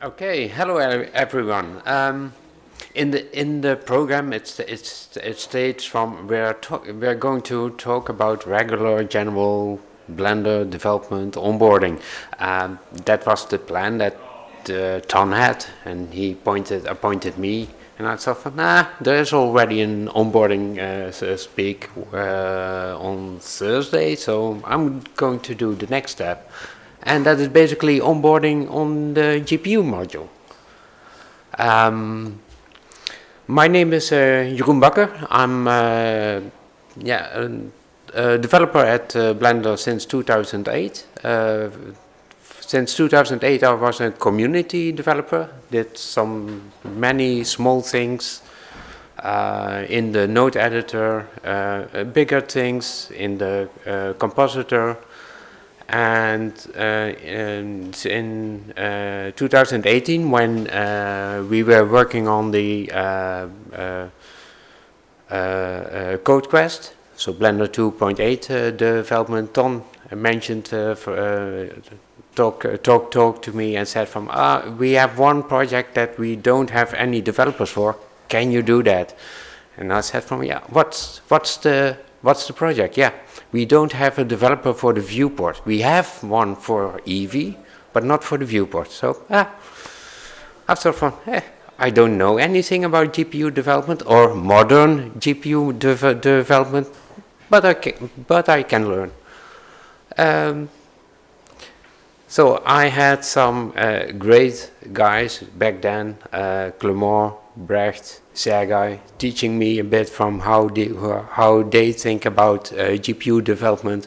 Okay, hello everyone. Um, in the in the program, it's it's it states from we're we're going to talk about regular general Blender development onboarding. Um, that was the plan that uh, Ton had, and he pointed appointed me, and I thought, nah, there's already an onboarding uh, so speak uh, on Thursday, so I'm going to do the next step and that is basically onboarding on the GPU module. Um, my name is uh, Jeroen Bakker. I'm uh, yeah, a, a, developer at uh, Blender since 2008. Uh, since 2008 I was a community developer, did some many small things uh, in the node editor, uh, bigger things in the compositor, and uh, in, in uh, 2018 when uh, we were working on the code quest so blender 2.8 development ton mentioned for, talk talk talk to me and said from ah we have one project that we don't have any developers for. Can you do that? And I said from yeah what's what's the what's the project? Yeah we don't have a developer for the viewport. We have one for EEVEE, but not for the viewport. So, ah, after fun, eh, I don't know anything about GPU development or modern GPU de development, but I can, but I can learn. Um, so I had some uh, great guys back then, uh, Clement, Brecht, Sergey, teaching me a bit from how they, how they think about uh, GPU development.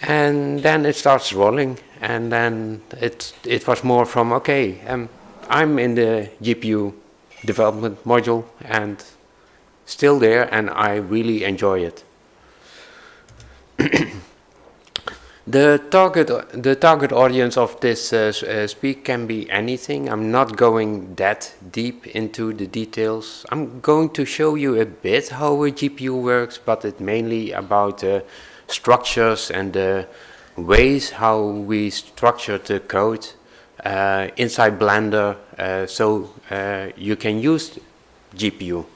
And then it starts rolling, and then it, it was more from, okay, um, I'm in the GPU development module and still there, and I really enjoy it. The target, the target audience of this uh, uh, speak can be anything. I'm not going that deep into the details. I'm going to show you a bit how a GPU works, but it's mainly about uh, structures and the ways how we structure the code uh, inside Blender uh, so uh, you can use GPU.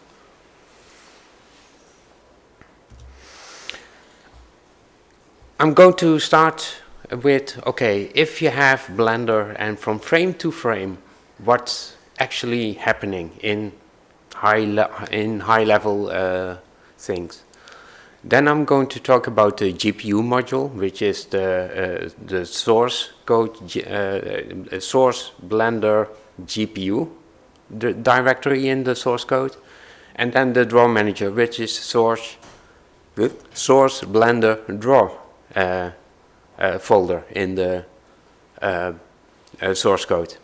I'm going to start with, okay, if you have Blender and from frame to frame, what's actually happening in high, in high level uh, things. Then I'm going to talk about the GPU module, which is the, uh, the source code, uh, source Blender GPU the directory in the source code. And then the draw manager, which is source, source Blender draw uh, uh, folder in the uh, source code.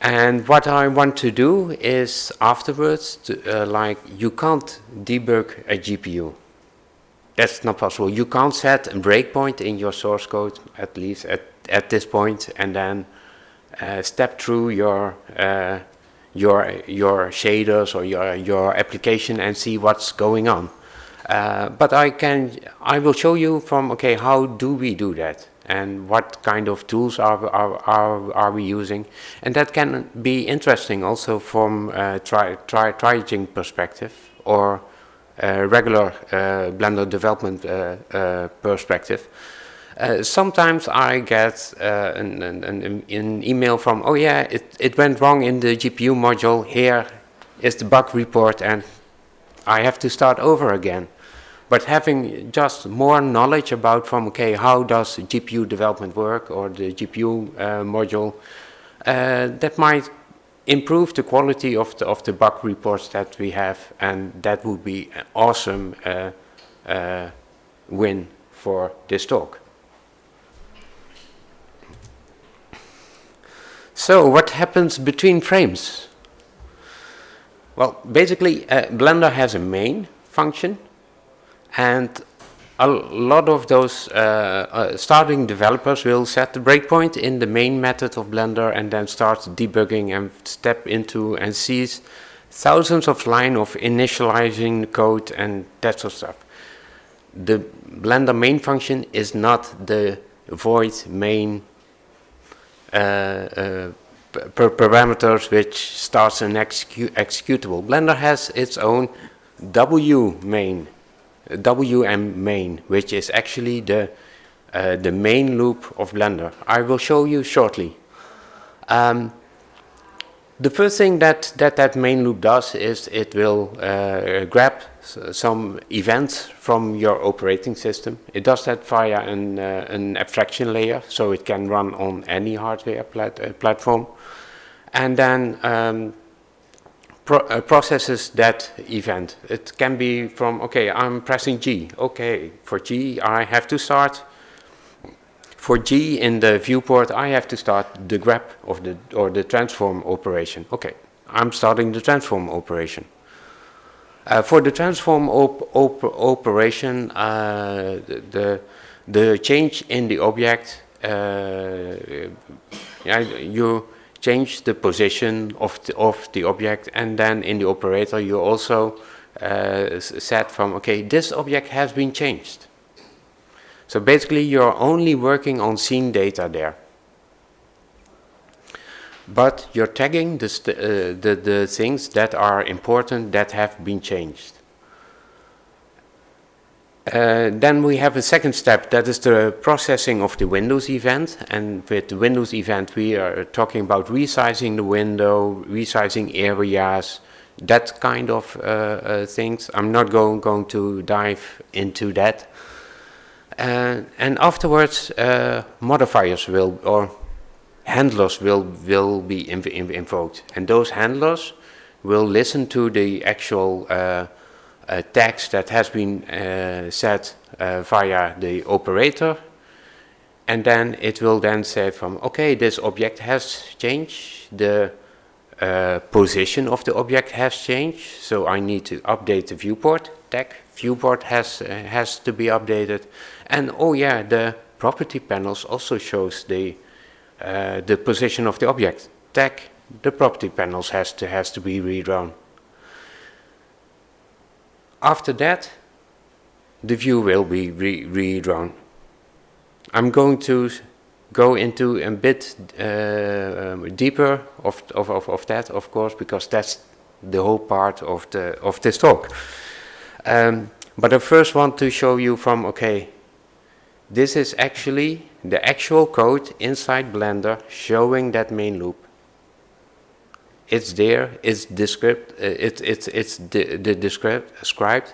And what I want to do is afterwards, to, like you can't debug a GPU. That's not possible. You can't set a breakpoint in your source code, at least at, at this point, and then uh, step through your uh, your your shaders or your your application and see what's going on. Uh, but I can, I will show you from, okay, how do we do that? And what kind of tools are, are, are, are we using? And that can be interesting also from a tri, tri, triaging perspective or a regular uh, Blender development uh, uh perspective. Uh, sometimes I get uh, an, an, an, an, email from, oh yeah, it, it went wrong in the GPU module, here is the bug report and I have to start over again. But having just more knowledge about from, okay, how does GPU development work or the GPU uh, module, uh, that might improve the quality of the, of the bug reports that we have and that would be an awesome uh, uh win for this talk. So what happens between frames? Well, basically, uh, Blender has a main function, and a lot of those uh, uh, starting developers will set the breakpoint in the main method of Blender and then start debugging and step into and sees thousands of lines of initializing code and that sort of stuff. The Blender main function is not the void main uh, uh parameters which starts an execu executable. Blender has its own W main, WM main, which is actually the uh, the main loop of Blender. I will show you shortly. Um, the first thing that, that that main loop does is it will uh, grab some events from your operating system. It does that via an, uh, an abstraction layer, so it can run on any hardware plat uh, platform. And then um, pro uh, processes that event. It can be from, okay, I'm pressing G. Okay, for G, I have to start for G in the viewport, I have to start the grab of the or the transform operation. Okay, I'm starting the transform operation. Uh, for the transform op op operation, uh, the the change in the object, uh, you change the position of the, of the object, and then in the operator you also uh, set from okay, this object has been changed. So basically you're only working on scene data there. But you're tagging the, uh, the, the things that are important that have been changed. Uh, then we have a second step, that is the processing of the Windows event. And with the Windows event, we are talking about resizing the window, resizing areas, that kind of uh, uh, things. I'm not going, going to dive into that. Uh, and afterwards, uh, modifiers will, or handlers will, will be inv inv invoked. And those handlers will listen to the actual uh, uh text that has been uh, set uh, via the operator. And then it will then say from, okay, this object has changed, the position of the object has changed, so I need to update the viewport tag. Viewport has, has to be updated and oh yeah, the property panels also shows the uh, the position of the object. Tag the property panels has to has to be redrawn. After that, the view will be re redrawn. I'm going to go into a bit uh, deeper of, of, of, of, that, of course, because that's the whole part of the of this talk. Um, but I first want to show you from okay, this is actually the actual code inside Blender showing that main loop. It's there, it's described, uh, it, it's, it's the, the described.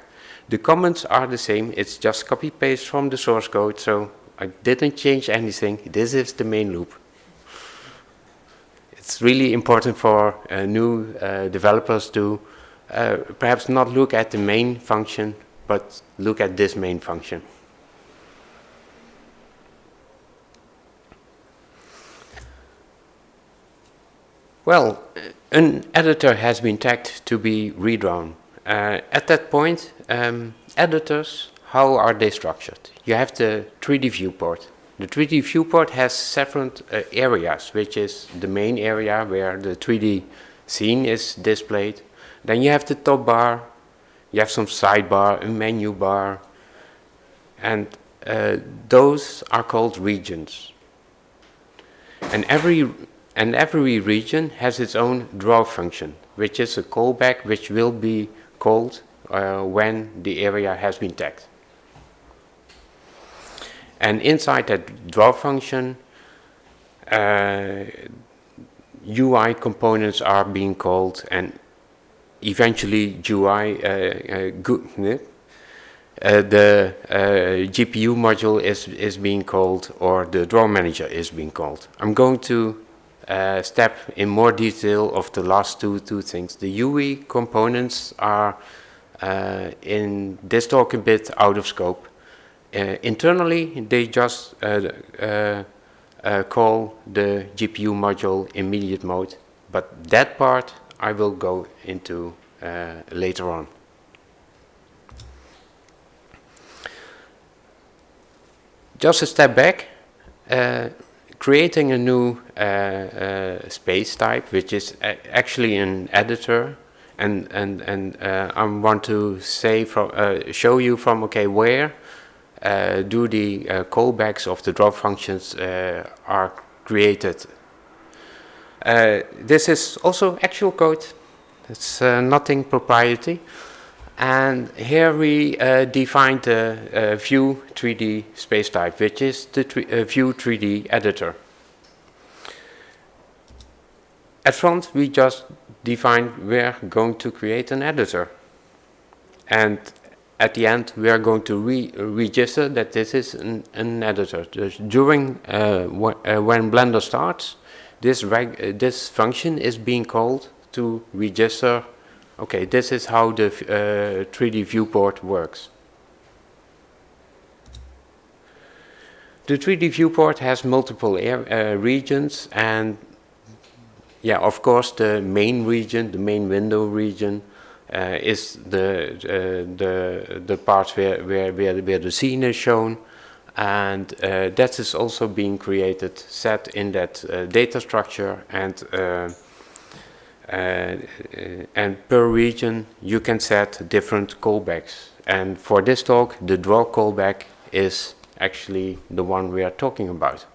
The comments are the same, it's just copy paste from the source code, so I didn't change anything. This is the main loop. It's really important for uh, new uh, developers to uh, perhaps not look at the main function, but look at this main function. Well, an editor has been tagged to be redrawn. Uh, at that point, um, editors, how are they structured? You have the 3D viewport. The 3D viewport has several uh, areas, which is the main area where the 3D scene is displayed. Then you have the top bar, you have some sidebar, a menu bar, and uh, those are called regions. And every and every region has its own draw function, which is a callback which will be called uh, when the area has been tagged. And inside that draw function, uh, UI components are being called and eventually UI, uh, uh, uh, the uh, GPU module is, is being called or the draw manager is being called. I'm going to uh, step in more detail of the last two, two things. The UI components are uh, in this talk a bit out of scope. Uh, internally, they just uh, uh, uh, call the GPU module immediate mode, but that part I will go into later on. Just a step back, creating a new uh, uh, space type, which is actually an editor, and and and uh, I want to say from uh, show you from okay where uh, do the uh, callbacks of the drop functions are created. This is also actual code. It's nothing proprietary. And here we uh, defined the View 3D space type, which is the View 3D editor. At front, we just defined we're going to create an editor. And at the end, we are going to re register that this is an, an editor. During uh, uh, when Blender starts, this, uh, this function is being called to register, okay, this is how the 3D uh, viewport works. The 3D viewport has multiple air, uh, regions and yeah, of course the main region, the main window region uh, is the, uh, the, the part where, where, where, where the scene is shown and uh, that is also being created, set in that uh, data structure and and per region you can set different callbacks and for this talk the draw callback is actually the one we are talking about.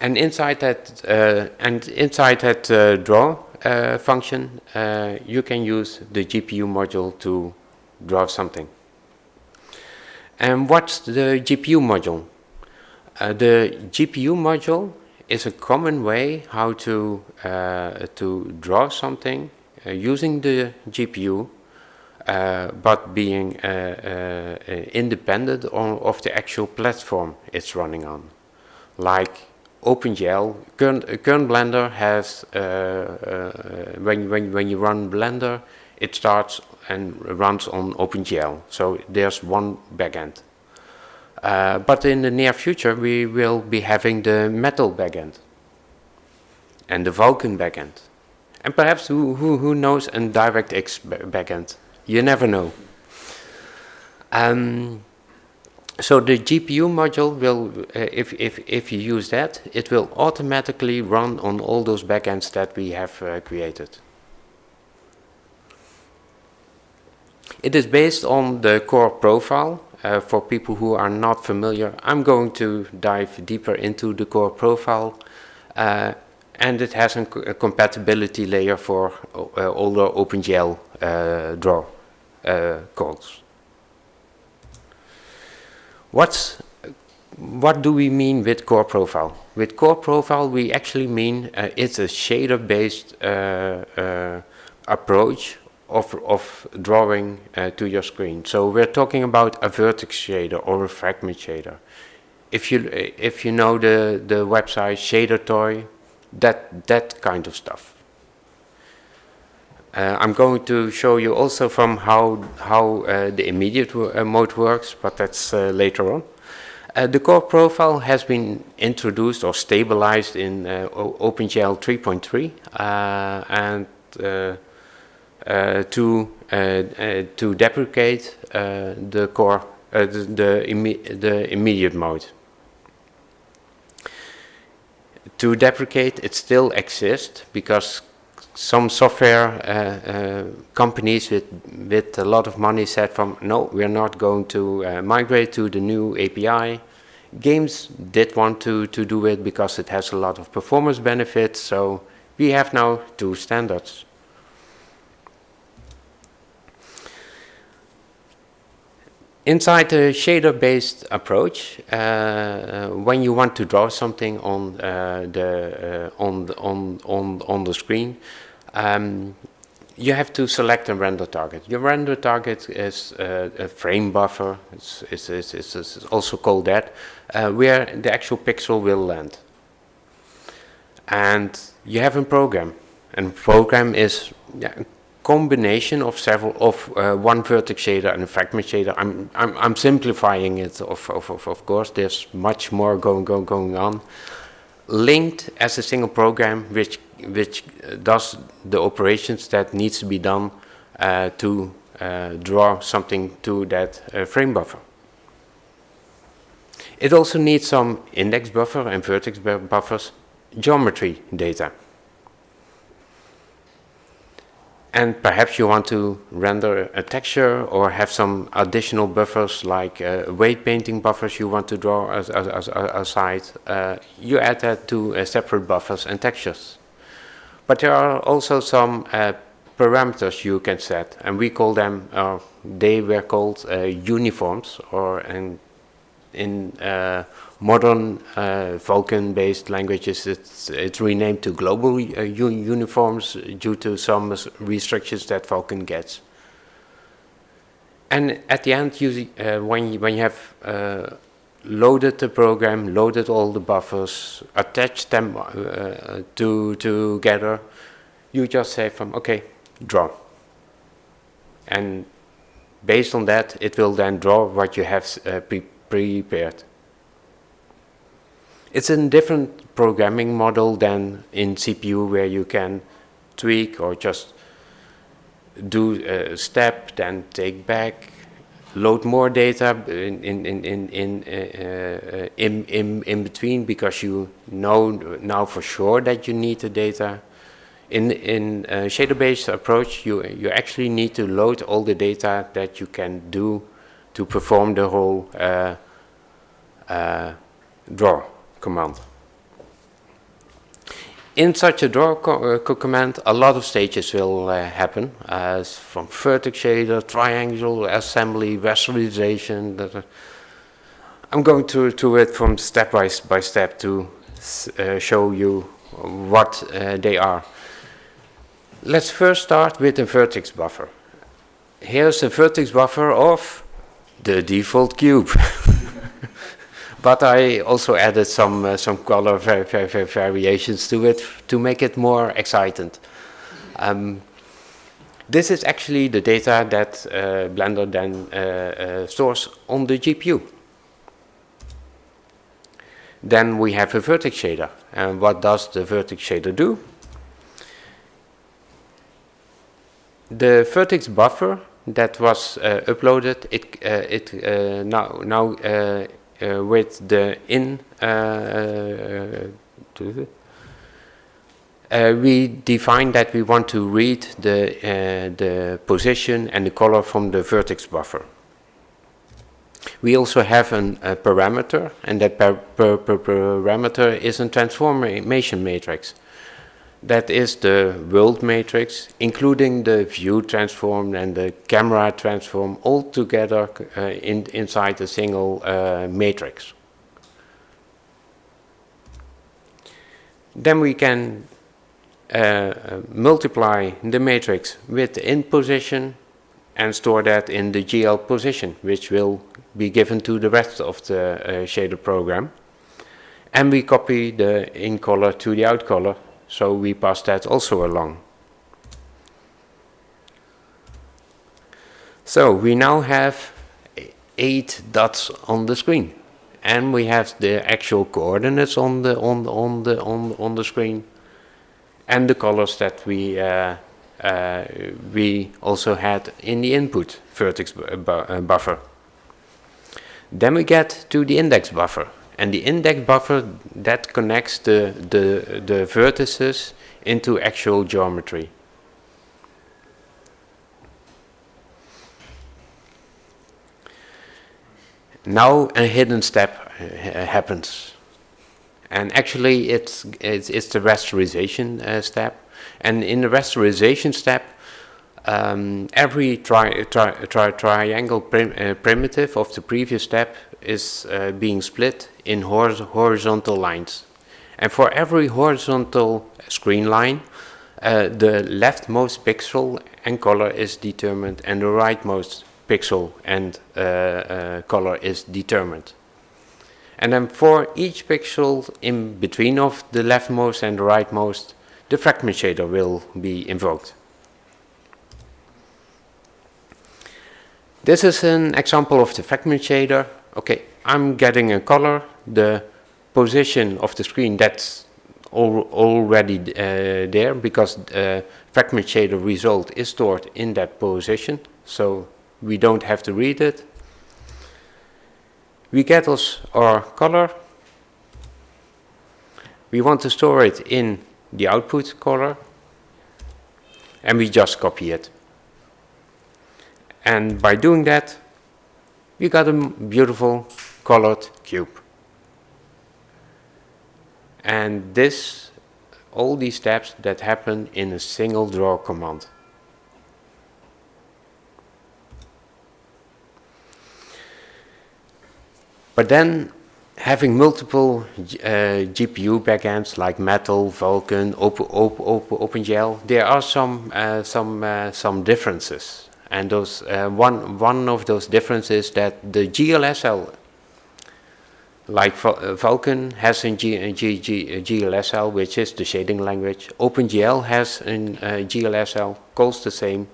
And inside that uh, and inside that uh, draw uh, function, uh, you can use the GPU module to draw something. And what's the GPU module? Uh, the GPU module is a common way how to uh, to draw something uh, using the GPU, uh, but being independent on, of the actual platform it's running on, like OpenGL, current, current Blender has, uh, uh, when, when, when you run Blender, it starts and runs on OpenGL. So there's one backend. Uh, but in the near future, we will be having the Metal backend and the Vulkan backend. And perhaps who, who, who knows a DirectX backend? You never know. Um, so the GPU module will, uh, if, if, if you use that, it will automatically run on all those backends that we have uh, created. It is based on the core profile. Uh, for people who are not familiar, I'm going to dive deeper into the core profile. Uh, and it has a, compatibility layer for uh, the OpenGL uh, draw calls. What's, what do we mean with core profile? With core profile, we actually mean uh, it's a shader-based uh, uh, approach of, of drawing uh, to your screen. So we're talking about a vertex shader or a fragment shader. If you, if you know the, the website ShaderToy, that, that kind of stuff. Uh, I'm going to show you also from how, how uh, the immediate uh, mode works, but that's uh, later on. Uh, the core profile has been introduced or stabilized in uh, OpenGL 3.3 and to, to deprecate the core, the, the, imme the immediate mode to deprecate it still exists because some software uh, uh, companies with, with a lot of money said from, no, we're not going to uh, migrate to the new API. Games did want to, to do it because it has a lot of performance benefits, so we have now two standards. Inside the shader-based approach, uh, when you want to draw something on uh, the uh, on on on on the screen, um, you have to select a render target. Your render target is uh, a frame buffer, it's, it's, it's, it's, also called that, uh, where the actual pixel will land. And you have a program, and program is yeah, combination of several, of uh, one vertex shader and a fragment shader. I'm, I'm, I'm simplifying it, of, of, of, of course, there's much more going, going, going on. Linked as a single program, which which does the operations that needs to be done uh, to uh, draw something to that uh, frame buffer. It also needs some index buffer and vertex buffers, geometry data. And perhaps you want to render a texture or have some additional buffers like uh, weight painting buffers you want to draw as, as, as, aside. Uh, you add that to uh, separate buffers and textures. But there are also some uh, parameters you can set and we call them, uh, they were called uh, uniforms or in, in modern uh, Vulkan-based languages, it's, it's, renamed to global uh, uniforms due to some restrictions that Vulkan gets. And at the end, you, uh, when, you, when you have uh, loaded the program, loaded all the buffers, attached them uh, to, together, you just say from, okay, draw. And based on that, it will then draw what you have uh, pre prepared. It's a different programming model than in CPU where you can tweak or just do a step, then take back, load more data in, in, in, in, in, uh, uh, in, in, in between because you know now for sure that you need the data. In, in shader-based approach, you, you actually need to load all the data that you can do to perform the whole uh, uh draw command. In such a draw co uh, command, a lot of stages will uh, happen, as from vertex shader, triangle, assembly, rasterization. I'm going to, to it from step by, by step to uh, show you what uh, they are. Let's first start with the vertex buffer. Here's the vertex buffer of the default cube. but I also added some uh, some color var var variations to it to make it more exciting. Um, this is actually the data that uh, Blender then uh, uh stores on the GPU. Then we have a vertex shader. And what does the vertex shader do? The vertex buffer that was uh, uploaded, it, uh, it now, now with the in uh, uh, we define that we want to read the, uh, the position and the color from the vertex buffer. We also have an, a parameter, and that par par par parameter is a transformation matrix. That is the world matrix, including the view transform and the camera transform all together uh, in, inside a single uh, matrix. Then we can uh, multiply the matrix with the in position and store that in the GL position, which will be given to the rest of the uh, shader program. And we copy the in color to the out color so we pass that also along. So we now have eight dots on the screen and we have the actual coordinates on the on the on the on, on the screen and the colors that we uh, uh, we also had in the input vertex bu uh, buffer. Then we get to the index buffer and the index buffer that connects the, the, the vertices into actual geometry. Now a hidden step uh, happens. And actually it's, it's, it's the rasterization uh, step. And in the rasterization step, um, every tri tri tri triangle prim uh, primitive of the previous step is uh, being split in hor horizontal lines. And for every horizontal screen line, uh, the leftmost pixel and color is determined and the rightmost pixel and uh, uh, color is determined. And then for each pixel in between of the leftmost and the rightmost, the fragment shader will be invoked. This is an example of the fragment shader. Okay, I'm getting a color, the position of the screen that's al already uh, there because uh, fragment shader result is stored in that position so we don't have to read it. We get us our color. We want to store it in the output color and we just copy it. And by doing that, we got a beautiful colored cube. And this, all these steps that happen in a single draw command. But then having multiple uh, GPU backends like Metal, Vulkan, Open, Open, Open, OpenGL, there are some uh, some uh, some differences. And those uh, one one of those differences that the GLSL, like uh, Vulkan has in G, G, G, GLSL, which is the shading language. OpenGL has in uh, GLSL, calls the same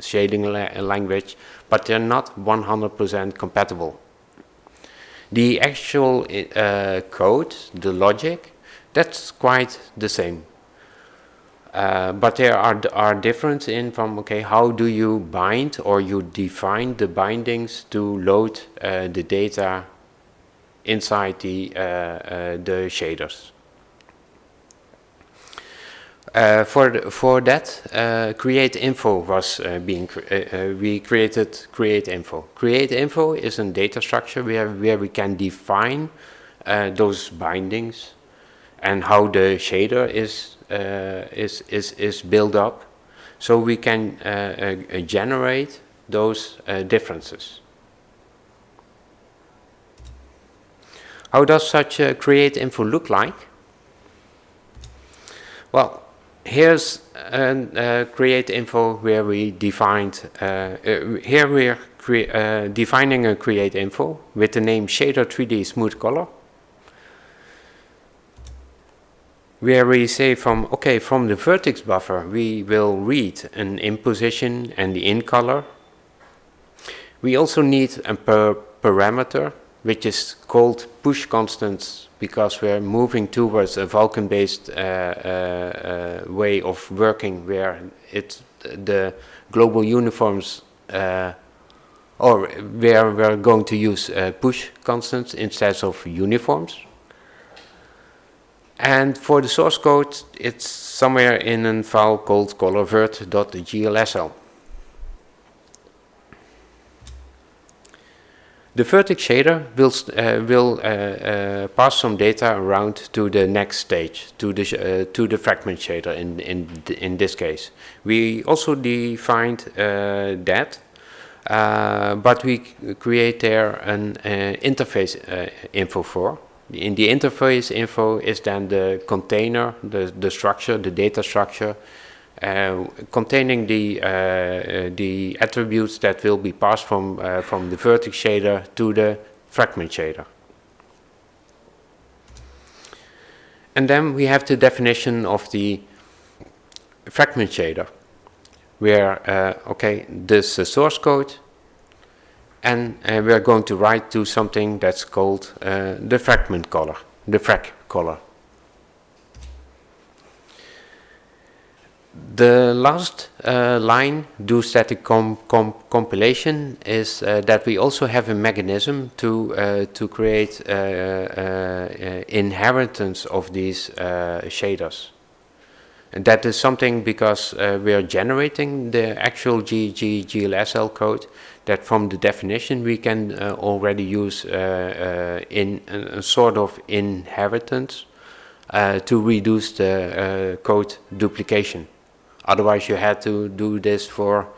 shading la language, but they're not 100% compatible. The actual uh, code, the logic, that's quite the same. Uh, but there are, are difference in from, okay, how do you bind or you define the bindings to load uh, the data inside the, uh, uh the shaders. Uh, for the, for that, uh, create info was uh, being cre we created create info. Create info is a data structure where where we can define those bindings and how the shader is is is is built up, so we can generate those differences. How does such a create info look like? Well, here's a create info where we defined, uh, uh, here we're uh, defining a create info with the name shader 3D smooth color. Where we say from, okay, from the vertex buffer, we will read an in position and the in color. We also need a per parameter, which is called push constants because we're moving towards a Vulkan-based uh, uh, uh, way of working where it the global uniforms or where we're going to use push constants instead of uniforms. And for the source code, it's somewhere in a file called colorvert.glsl. The vertex shader will, uh, will uh, uh, pass some data around to the next stage, to the, uh, to the fragment shader in, in, in this case. We also defined uh, that, uh, but we create there an interface info for. In the interface info is then the container, the, the structure, the data structure, uh, containing the, uh, uh, the attributes that will be passed from, from the vertex shader to the fragment shader. And then we have the definition of the fragment shader, where, uh, okay, this is source code, and uh, we are going to write to something that's called uh, the fragment color, the frag color. The last uh, line, do static com com compilation, is uh, that we also have a mechanism to uh, to create uh, inheritance of these shaders. And that is something because we are generating the actual GG GLSL code that from the definition we can uh, already use uh, uh, in a, a, sort of inheritance to reduce the code duplication. Otherwise you had to do this for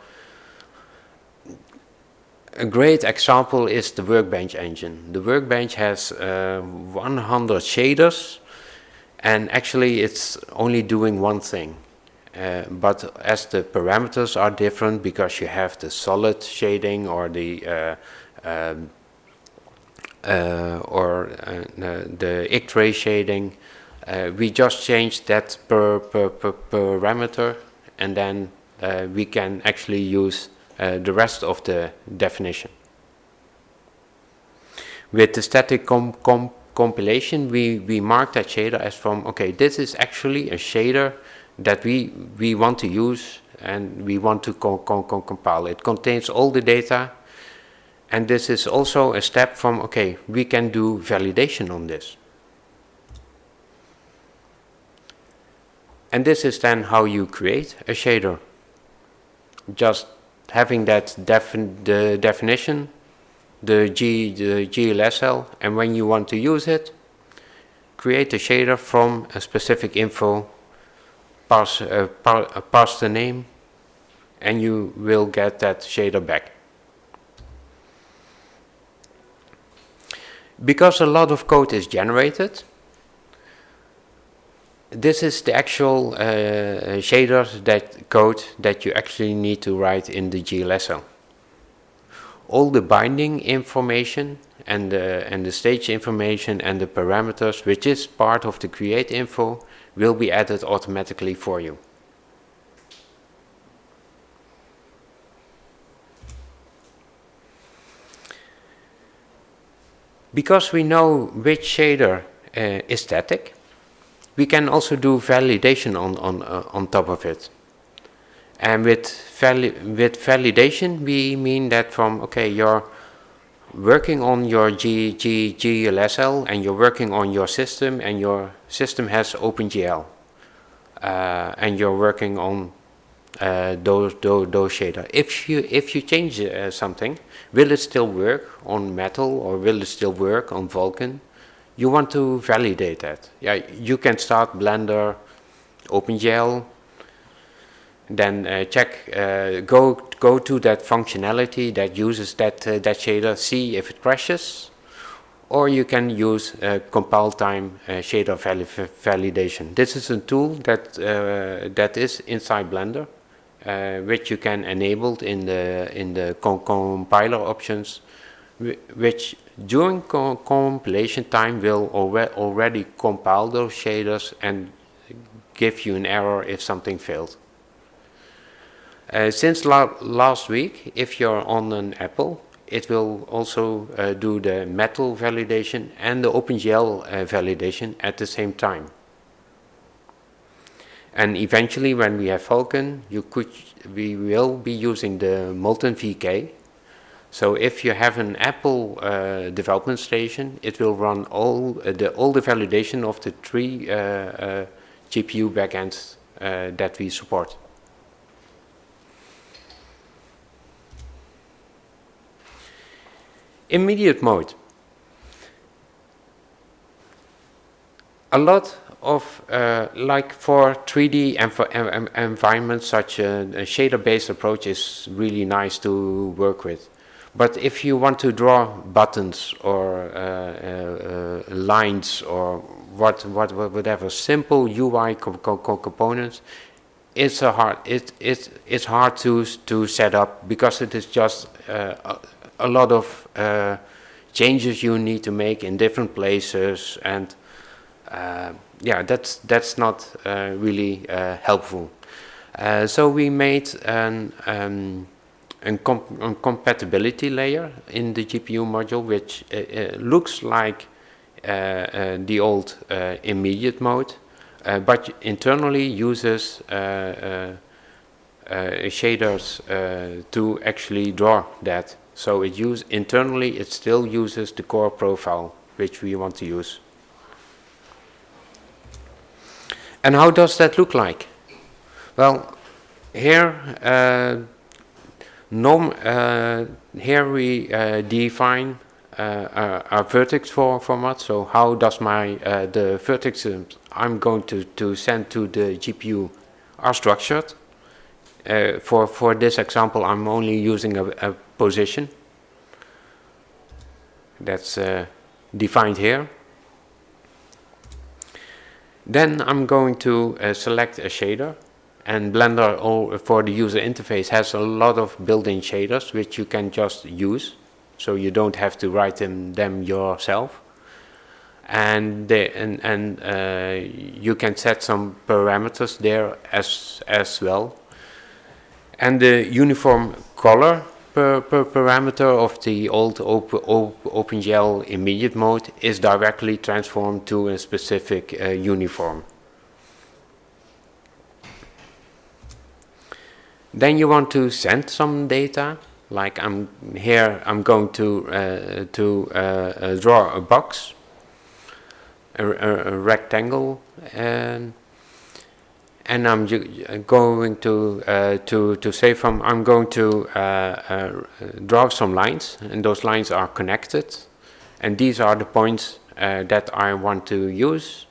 a great example is the Workbench engine. The Workbench has uh, 100 shaders and actually it's only doing one thing. Uh, but as the parameters are different because you have the solid shading or the uh, um, uh or uh, the X-ray shading, uh, we just change that per, per, per parameter and then uh, we can actually use uh, the rest of the definition. With the static com com compilation, we, we mark that shader as from, okay, this is actually a shader that we, we want to use and we want to co co co compile. It contains all the data and this is also a step from, okay, we can do validation on this. And this is then how you create a shader. just having that defin the definition, the, G, the GLSL, and when you want to use it, create a shader from a specific info, pass, uh, uh, pass the name, and you will get that shader back. Because a lot of code is generated, this is the actual uh, shader that code that you actually need to write in the GLSL. All the binding information and the, and the stage information and the parameters, which is part of the create info, will be added automatically for you. Because we know which shader uh, is static, we can also do validation on, on, uh, on top of it. And with, vali with validation, we mean that from, okay, you're working on your G, G, GLSL and you're working on your system and your system has OpenGL. Uh, and you're working on uh, those, those, those shader. If you, if you change uh, something, will it still work on Metal or will it still work on Vulkan? you want to validate that. Yeah, you can start Blender, OpenGL, then uh, check, uh, go go to that functionality that uses that uh, that shader, see if it crashes, or you can use compile time uh, shader vali validation. This is a tool that uh, that is inside Blender, uh, which you can enable in the in the com compiler options, which during co compilation time will already compile those shaders and give you an error if something failed. Uh, since la last week, if you're on an Apple, it will also uh, do the metal validation and the OpenGL uh, validation at the same time. And eventually when we have Vulkan, you could, we will be using the MoltenVK so if you have an Apple uh, development station, it will run all uh, the all the validation of the three uh, uh GPU backends that we support. Immediate mode. A lot of, uh, like for 3D env environments, such a, a shader-based approach is really nice to work with. But if you want to draw buttons or uh, uh, uh lines or what, what, whatever simple UI co co components, it's a hard it it it's hard to to set up because it is just uh, a, lot of uh, changes you need to make in different places and uh, yeah that's that's not really helpful. so we made an um, a, com a compatibility layer in the GPU module, which uh, uh, looks like uh, uh the old uh, immediate mode, uh, but internally uses shaders to actually draw that. So it use internally it still uses the core profile which we want to use. And how does that look like? Well, here Norm, uh, here we uh, define uh, a, vertex for format. So how does my the vertexes I'm going to, to send to the GPU are structured. Uh, for, for this example, I'm only using a, a position that's uh, defined here. Then I'm going to uh, select a shader and Blender for the user interface has a lot of built-in shaders which you can just use. So you don't have to write them, them yourself. And, they, and, and uh, you can set some parameters there as, as well. And the uniform color per, per parameter of the old open, OpenGL immediate mode is directly transformed to a specific uh, uniform. Then you want to send some data, like I'm here, I'm going to, uh, to uh, uh draw a box, a, a rectangle, and, and I'm going to uh, to to say from I'm going to uh, uh, draw some lines, and those lines are connected, and these are the points uh, that I want to use.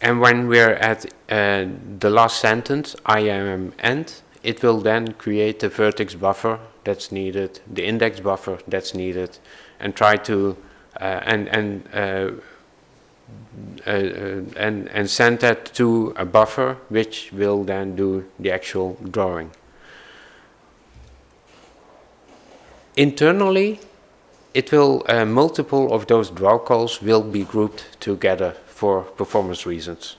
And when we're at uh, the last sentence, I am end, it will then create the vertex buffer that's needed, the index buffer that's needed, and try to uh, and and and, and send that to a buffer which will then do the actual drawing. Internally, it will, uh, multiple of those draw calls will be grouped together for performance reasons.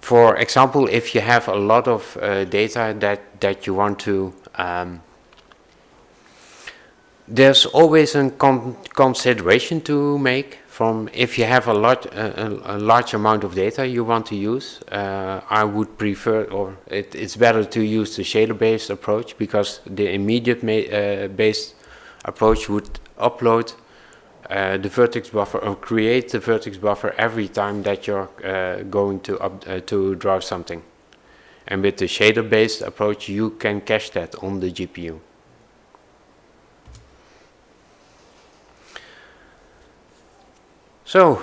For example, if you have a lot of uh, data that, that you want to um, there's always a con consideration to make from if you have a, lot, a, a, large amount of data you want to use, uh, I would prefer, or it, it's better to use the shader-based approach because the immediate uh, based approach would upload uh, the vertex buffer or create the vertex buffer every time that you're uh, going to up, uh, to draw something. And with the shader-based approach, you can cache that on the GPU. So,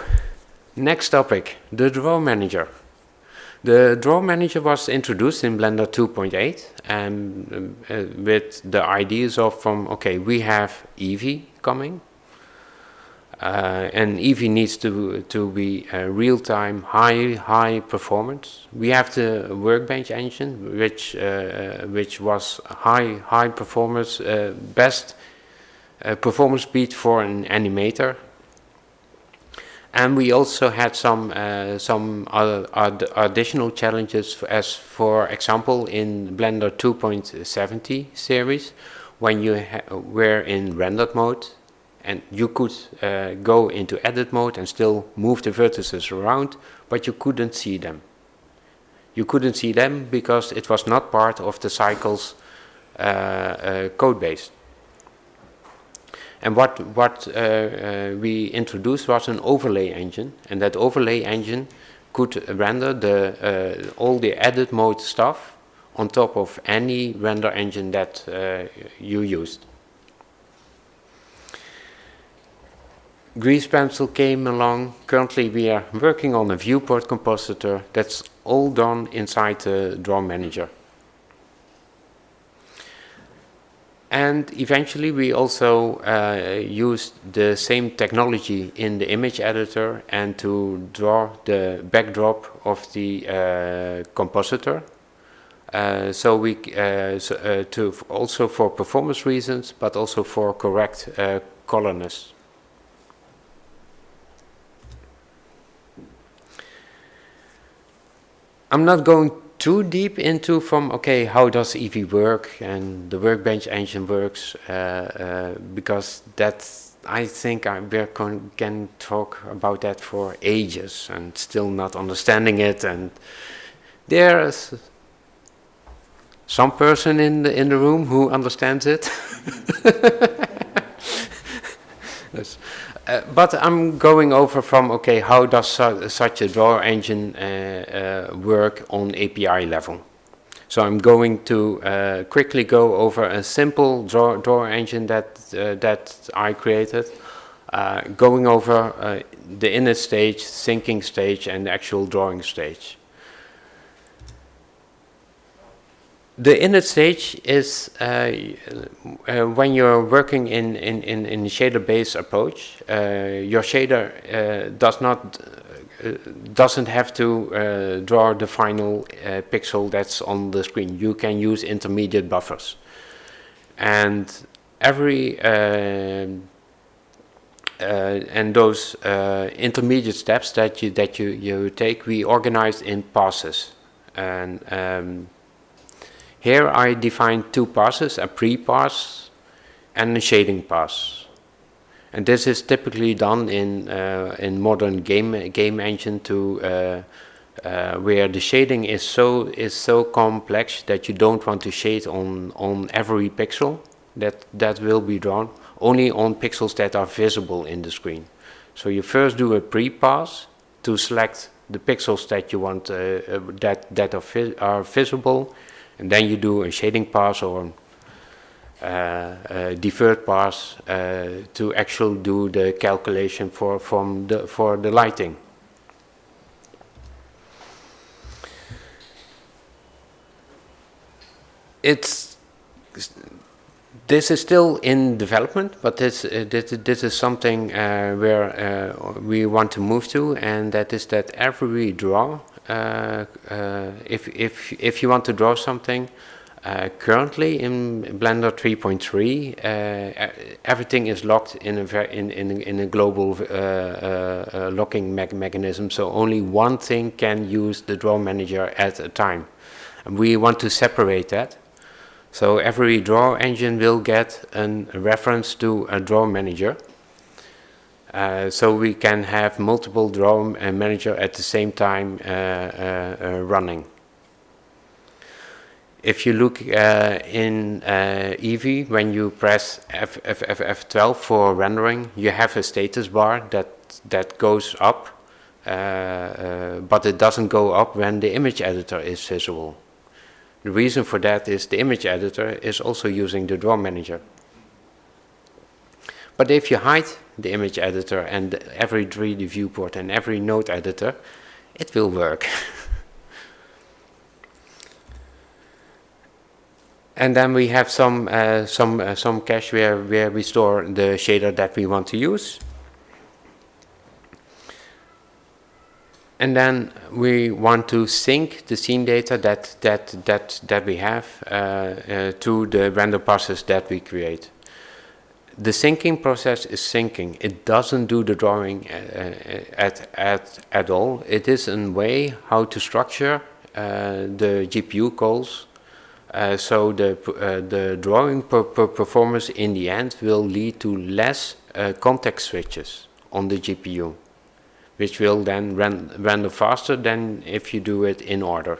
next topic, the Draw Manager. The Draw Manager was introduced in Blender 2.8 and uh, with the ideas of from, okay, we have EEVEE coming uh, and EEVEE needs to, to be uh, real-time, high, high performance. We have the Workbench engine, which, uh, which was high, high performance, uh, best uh, performance speed for an animator and we also had some uh, some other, additional challenges as for example in Blender 2.70 series when you were in rendered mode and you could uh, go into edit mode and still move the vertices around but you couldn't see them. You couldn't see them because it was not part of the cycles uh, uh code base. And what, what uh, uh, we introduced was an overlay engine, and that overlay engine could render the, uh, all the edit mode stuff on top of any render engine that you used. Grease Pencil came along. Currently we are working on a viewport compositor that's all done inside the Draw Manager. And eventually we also uh, used the same technology in the image editor and to draw the backdrop of the uh, compositor. Uh, so we uh, so, uh, to also for performance reasons, but also for correct uh, colorness. I'm not going too deep into from okay how does EEVEE work? And the workbench engine works uh, uh, because that's I think I can talk about that for ages and still not understanding it. And there's some person in the in the room who understands it. Yes. Uh, but I'm going over from, okay, how does su such a draw engine uh, uh, work on API level? So I'm going to quickly go over a simple draw, draw engine that, that I created, going over the init stage, syncing stage, and the actual drawing stage. The init stage is uh, uh, when you're working in, in, in, in shader-based approach, uh, your shader uh, does not uh, doesn't have to uh, draw the final pixel that's on the screen. You can use intermediate buffers. And every and those intermediate steps that you that you, you take, we organize in passes. And um, here I define two passes, a pre-pass and a shading pass. And this is typically done in uh, in modern game game engine to uh, uh, where the shading is so is so complex that you don't want to shade on on every pixel that that will be drawn only on pixels that are visible in the screen. So you first do a pre-pass to select the pixels that you want uh, uh, that that are, vi are visible, and then you do a shading pass or uh, deferred pass uh, to actually do the calculation for from the for the lighting. It's this is still in development, but this uh, this, this is something uh, where uh, we want to move to, and that is that every draw, Uh, uh, if if if you want to draw something, uh, currently in Blender 3.3, uh, everything is locked in a in in in a global locking me mechanism. So only one thing can use the draw manager at a time, and we want to separate that. So every draw engine will get a reference to a draw manager. Uh, so we can have multiple draw manager at the same time uh, uh, uh running. If you look uh, in uh, EEVEE, when you press F F F F12 for rendering, you have a status bar that that goes up, but it doesn't go up when the image editor is visible. The reason for that is the image editor is also using the draw manager. But if you hide the image editor and every 3D viewport and every node editor, it will work. and then we have some uh, some uh, some cache where where we store the shader that we want to use. and then we want to sync the scene data that that that that we have uh, uh, to the render process that we create. The syncing process is syncing. It doesn't do the drawing uh, uh at at at all. It is a way how to structure uh, the GPU calls. Uh, so the the drawing per, per performance in the end will lead to less context switches on the GPU which will then ren render faster than if you do it in order.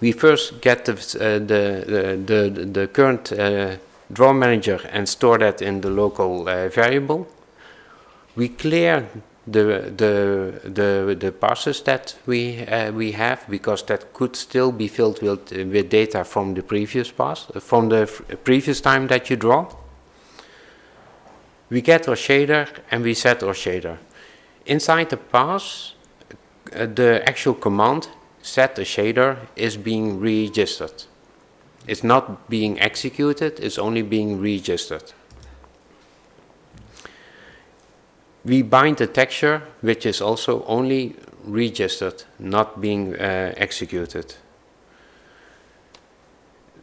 We first get the, uh, the, the, the, current uh, draw manager and store that in the local uh, variable. We clear the the the the passes that we uh, we have because that could still be filled with with data from the previous pass from the previous time that you draw we get our shader and we set our shader. Inside the pass, the actual command set a shader is being registered. It's not being executed, it's only being registered. We bind the texture, which is also only registered, not being uh, executed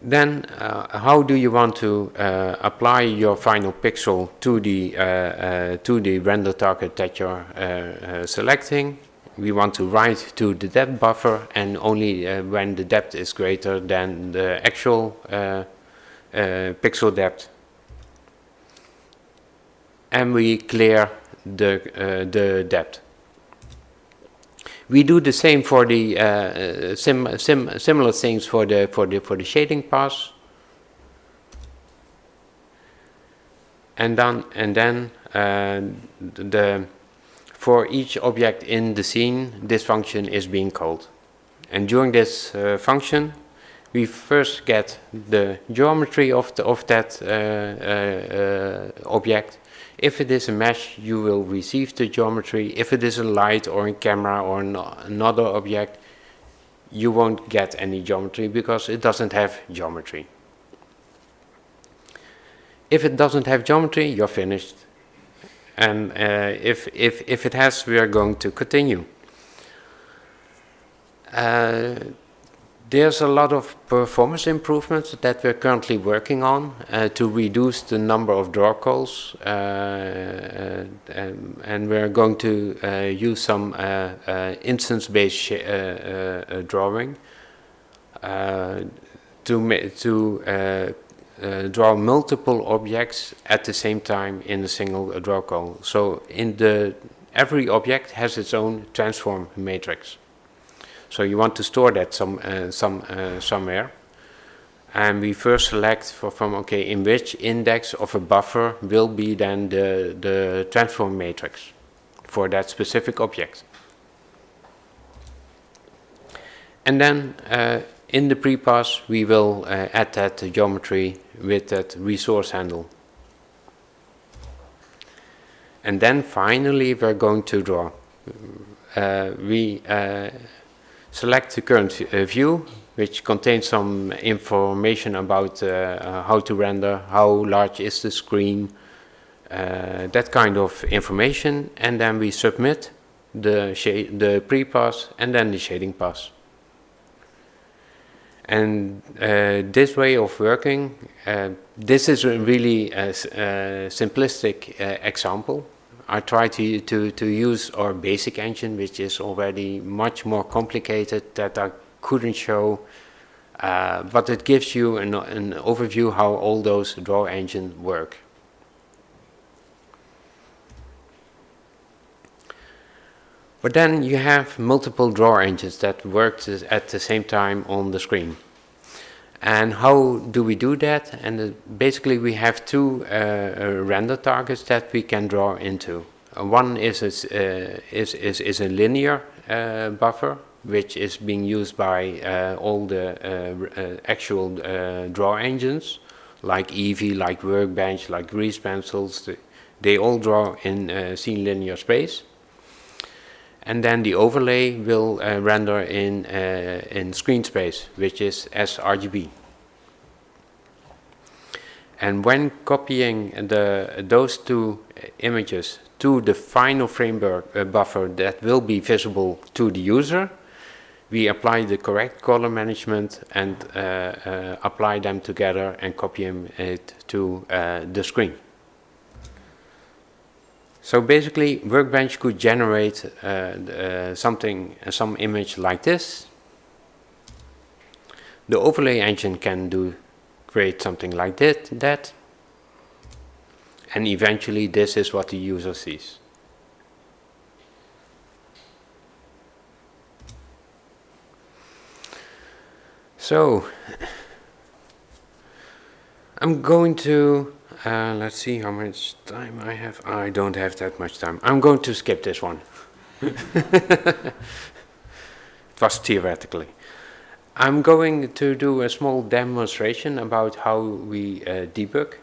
then uh, how do you want to uh, apply your final pixel to the uh, uh to the render target that you're uh, selecting we want to write to the depth buffer and only uh, when the depth is greater than the actual uh, uh, pixel depth and we clear the the depth we do the same for the uh, sim, sim, similar things for the for the for the shading pass. And then and then uh, the for each object in the scene, this function is being called. And during this uh, function, we first get the geometry of the of that uh, uh, uh, object if it is a mesh, you will receive the geometry. If it is a light or a camera or an another object, you won't get any geometry because it doesn't have geometry. If it doesn't have geometry, you're finished. And uh, if, if, if it has, we are going to continue. Uh, there's a lot of performance improvements that we're currently working on uh, to reduce the number of draw calls uh, uh, um, and we're going to uh, use some instance-based drawing to, to draw multiple objects at the same time in a single draw call. So in the every object has its own transform matrix. So you want to store that some, uh, some, uh, somewhere. And we first select for, from, okay, in which index of a buffer will be then the, the transform matrix for that specific object. And then uh, in the pre-pass we will uh, add that geometry with that resource handle. And then finally we're going to draw. Uh, we uh, select the current uh, view which contains some information about uh, how to render, how large is the screen, that kind of information and then we submit the, the pre-pass and then the shading pass. And uh, this way of working, uh, this is a really a, a simplistic uh, example. I try to, to, to use our basic engine, which is already much more complicated that I couldn't show, uh, but it gives you an, an overview how all those draw engines work. But then you have multiple draw engines that work at the same time on the screen. And how do we do that? And uh, basically we have two uh, uh, render targets that we can draw into. Uh, one is a, is, is, is a linear buffer, which is being used by all the actual draw engines, like EEVEE, like Workbench, like Grease Pencils. They all draw in scene linear space and then the overlay will uh, render in, uh, in screen space, which is sRGB. And when copying the, those two images to the final frame uh, buffer that will be visible to the user, we apply the correct color management and uh, uh, apply them together and copy it to uh, the screen. So basically, Workbench could generate uh, uh, something, uh, some image like this. The overlay engine can do create something like that, that. And eventually, this is what the user sees. So, I'm going to uh, let's see how much time I have. I don't have that much time. I'm going to skip this one. it was theoretically. I'm going to do a small demonstration about how we uh, debug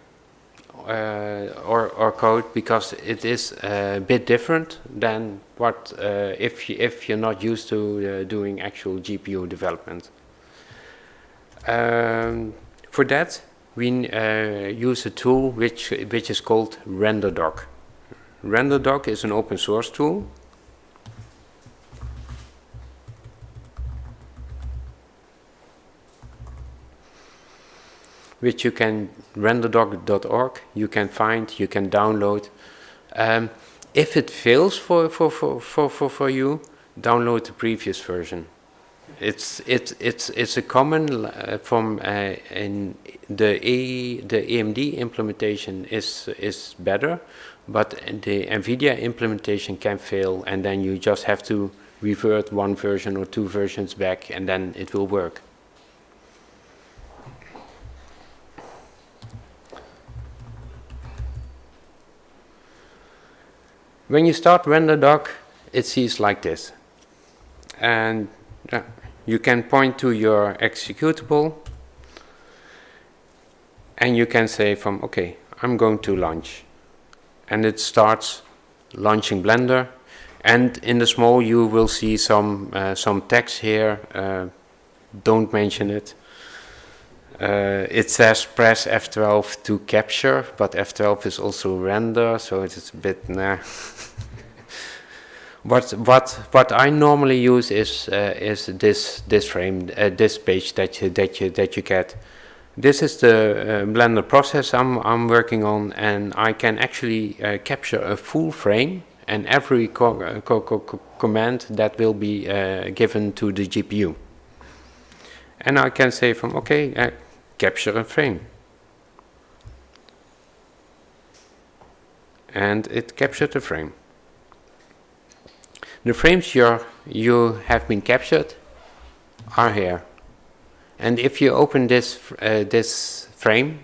uh, our, our code because it is a bit different than what uh, if, you, if you're not used to uh, doing actual GPU development. Um, for that, we uh, use a tool which, which is called RenderDoc. RenderDoc is an open source tool. Which you can renderdoc.org you can find you can download. Um, if it fails for, for, for, for, for, for you download the previous version it's it's it's it's a common uh, from uh, in the A the AMD implementation is is better, but the NVIDIA implementation can fail, and then you just have to revert one version or two versions back, and then it will work. When you start render RenderDoc, it sees like this, and yeah, you can point to your executable and you can say from okay I'm going to launch. And it starts launching Blender and in the small you will see some uh, some text here uh, don't mention it. Uh, it says press F12 to capture but F12 is also render so it's a bit nah What what what I normally use is uh, is this this frame uh, this page that you that you that you get. This is the uh, Blender process I'm I'm working on, and I can actually uh, capture a full frame and every co uh, co co command that will be uh, given to the GPU. And I can say from okay, capture a frame. And it captured the frame. The frames you you have been captured are here. And if you open this, uh, this frame,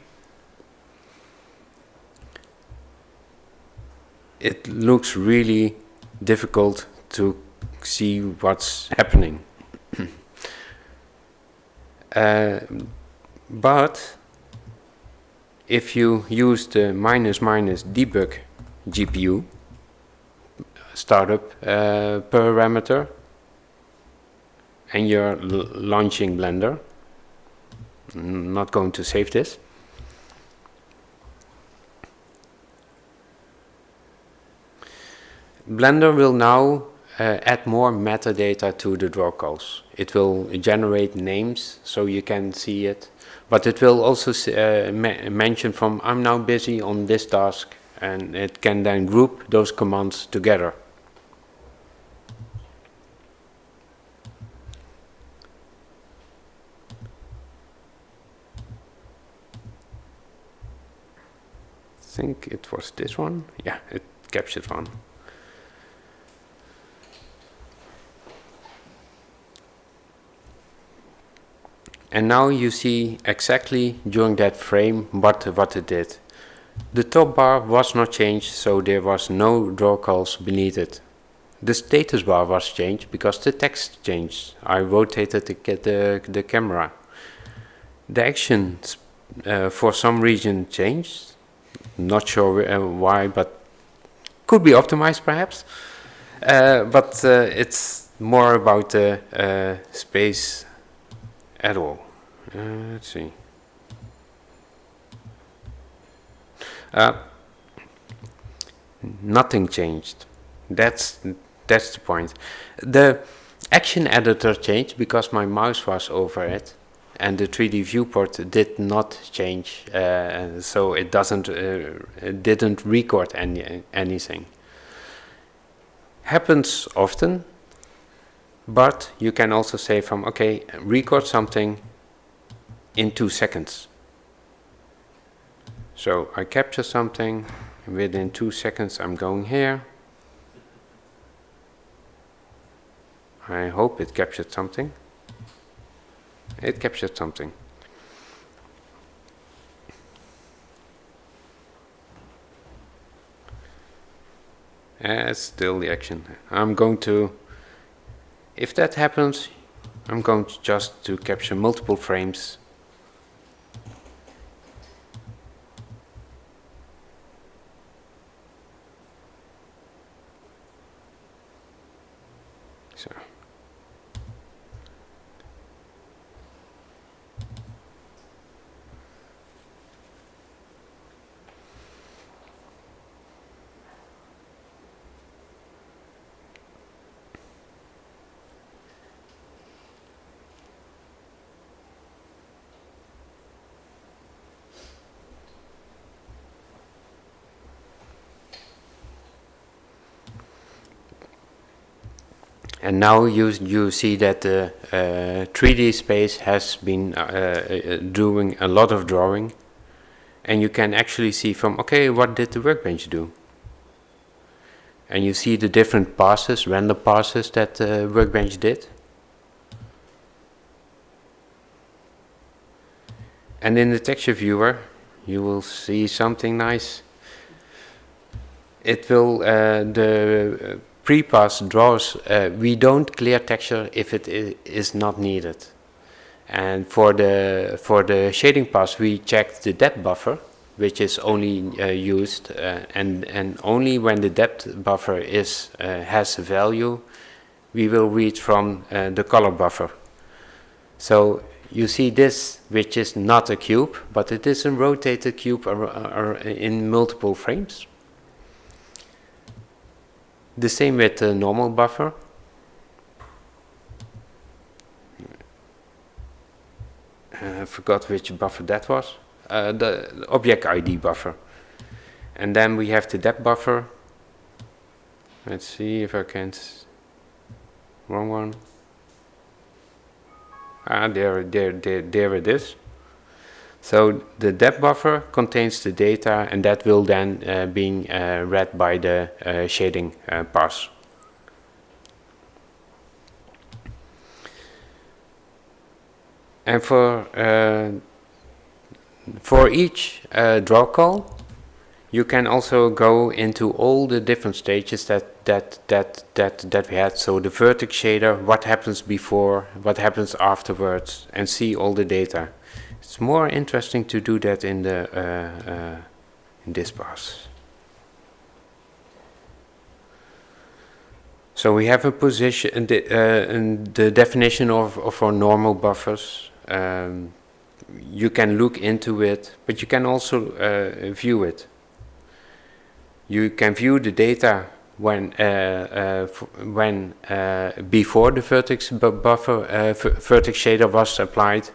it looks really difficult to see what's happening. uh, but if you use the minus minus debug GPU startup uh, parameter and you're launching Blender, I'm not going to save this. Blender will now uh, add more metadata to the draw calls. It will generate names so you can see it, but it will also uh, mention from I'm now busy on this task and it can then group those commands together. Think it was this one. Yeah, it captured one. And now you see exactly during that frame what, what it did. The top bar was not changed, so there was no draw calls beneath it. The status bar was changed because the text changed. I rotated the, the, the camera. The actions uh, for some reason changed. Not sure uh, why, but could be optimized perhaps. Uh, but uh, it's more about the space at all. Let's see. Nothing changed. That's that's the point. The action editor changed because my mouse was over it, and the 3D viewport did not change, uh, so it doesn't uh, it didn't record any anything. Happens often, but you can also say from okay, record something in two seconds. So I capture something, within two seconds I'm going here. I hope it captured something. It captured something. Ah, That's still the action. I'm going to, if that happens, I'm going to just to capture multiple frames And now you, you see that the uh, 3D space has been uh, uh, doing a lot of drawing. And you can actually see from, okay, what did the workbench do? And you see the different passes, random passes that the workbench did. And in the texture viewer, you will see something nice. It will, uh, the pre-pass draws, uh, we don't clear texture if it is not needed. And for the for the shading pass, we checked the depth buffer, which is only uh, used, uh, and and only when the depth buffer is uh, has a value, we will read from uh, the color buffer. So you see this, which is not a cube, but it is a rotated cube in multiple frames. The same with the normal buffer. Uh, I forgot which buffer that was. Uh, the object ID buffer. And then we have the depth buffer. Let's see if I can. Wrong one. Ah, there, there, there, there it is. So the depth buffer contains the data and that will then uh, uh, read by the uh, shading uh, pass. And for uh, for each uh, draw call, you can also go into all the different stages that that that that that we had. So the vertex shader, what happens before, what happens afterwards, and see all the data. It's more interesting to do that in the uh, uh, in this pass. So we have a position, the, uh, the definition of, of our normal buffers. Um, you can look into it, but you can also uh, view it. You can view the data when uh, uh, when uh, before the vertex bu buffer uh, vertex shader was applied,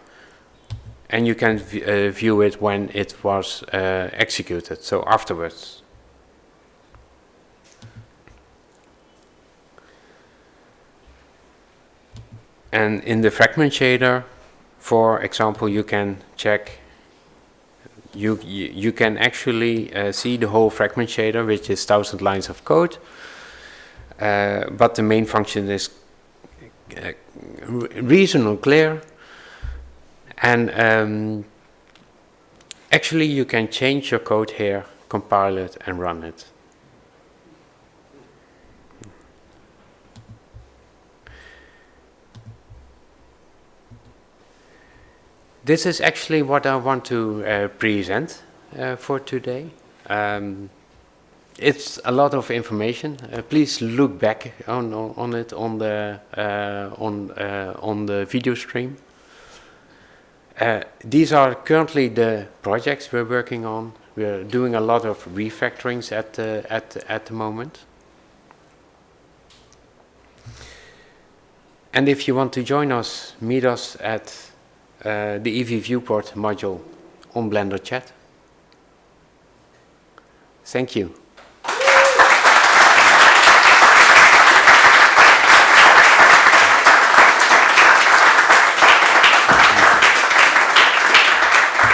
and you can view it when it was executed. So afterwards. And in the fragment shader, for example, you can check, you, you, can actually uh, see the whole fragment shader, which is 1000 lines of code. Uh, but the main function is uh, reasonably clear. And um, actually you can change your code here, compile it and run it. This is actually what I want to uh, present uh, for today. Um, it's a lot of information. Uh, please look back on, on, on it on the uh, on uh, on the video stream. Uh, these are currently the projects we're working on. We're doing a lot of refactorings at at at the moment. And if you want to join us, meet us at uh, the EEVEE viewport module on Blender Chat. Thank you.